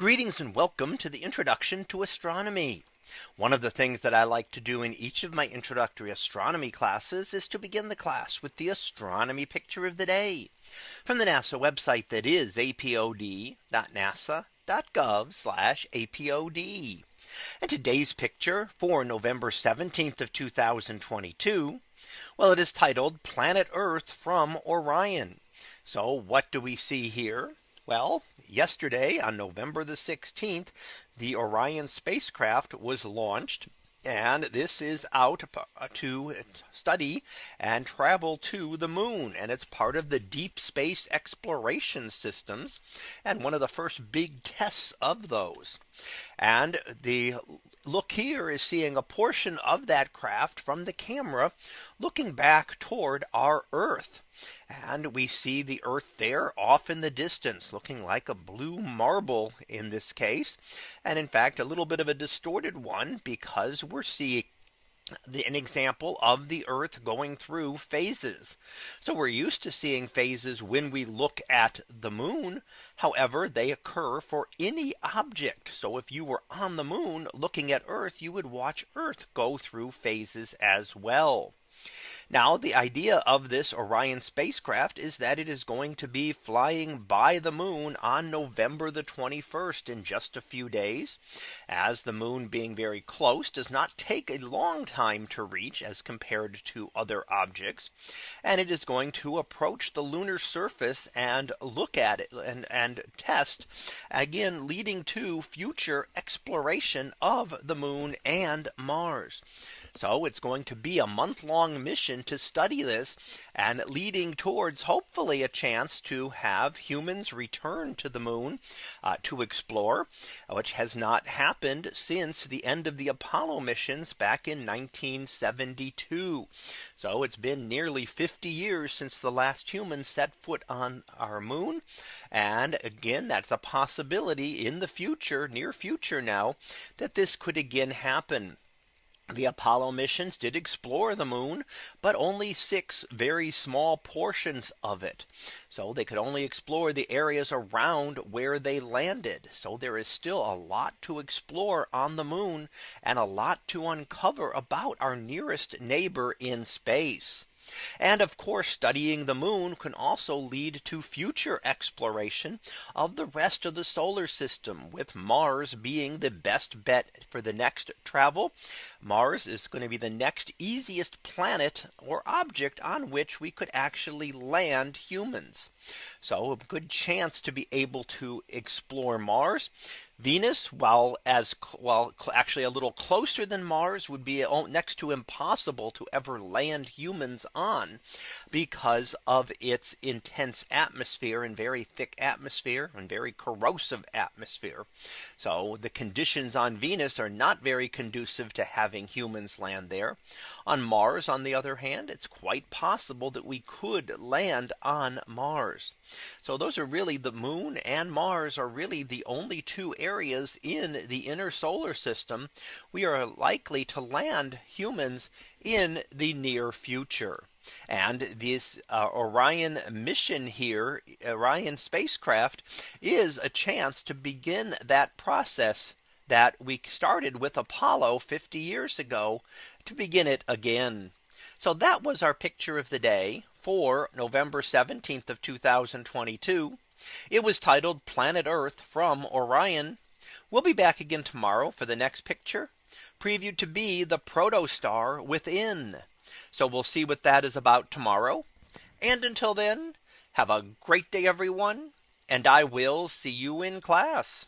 Greetings and welcome to the introduction to astronomy. One of the things that I like to do in each of my introductory astronomy classes is to begin the class with the astronomy picture of the day from the NASA website that is apod.nasa.gov apod. And today's picture for November 17th of 2022. Well, it is titled Planet Earth from Orion. So what do we see here? Well, yesterday on November the 16th, the Orion spacecraft was launched. And this is out uh, to study and travel to the moon. And it's part of the deep space exploration systems. And one of the first big tests of those. And the look here is seeing a portion of that craft from the camera looking back toward our Earth. And we see the Earth there off in the distance looking like a blue marble in this case. And in fact, a little bit of a distorted one because we're seeing the, an example of the Earth going through phases. So we're used to seeing phases when we look at the moon. However, they occur for any object. So if you were on the moon looking at Earth, you would watch Earth go through phases as well. Now the idea of this Orion spacecraft is that it is going to be flying by the moon on November the 21st in just a few days as the moon being very close does not take a long time to reach as compared to other objects. And it is going to approach the lunar surface and look at it and, and test again leading to future exploration of the moon and Mars. So it's going to be a month long mission to study this and leading towards hopefully a chance to have humans return to the moon uh, to explore, which has not happened since the end of the Apollo missions back in 1972. So it's been nearly 50 years since the last human set foot on our moon. And again, that's a possibility in the future, near future now, that this could again happen. The Apollo missions did explore the moon, but only six very small portions of it. So they could only explore the areas around where they landed. So there is still a lot to explore on the moon and a lot to uncover about our nearest neighbor in space. And of course, studying the moon can also lead to future exploration of the rest of the solar system with Mars being the best bet for the next travel. Mars is going to be the next easiest planet or object on which we could actually land humans. So a good chance to be able to explore Mars. Venus, while as well, actually a little closer than Mars would be oh, next to impossible to ever land humans on because of its intense atmosphere and very thick atmosphere and very corrosive atmosphere. So the conditions on Venus are not very conducive to having humans land there. On Mars, on the other hand, it's quite possible that we could land on Mars. So those are really the moon and Mars are really the only two areas in the inner solar system we are likely to land humans in the near future. And this uh, Orion mission here, Orion spacecraft is a chance to begin that process that we started with Apollo 50 years ago to begin it again. So that was our picture of the day for November 17th of 2022. It was titled Planet Earth from Orion. We'll be back again tomorrow for the next picture previewed to be the protostar within. So we'll see what that is about tomorrow. And until then, have a great day, everyone. And I will see you in class.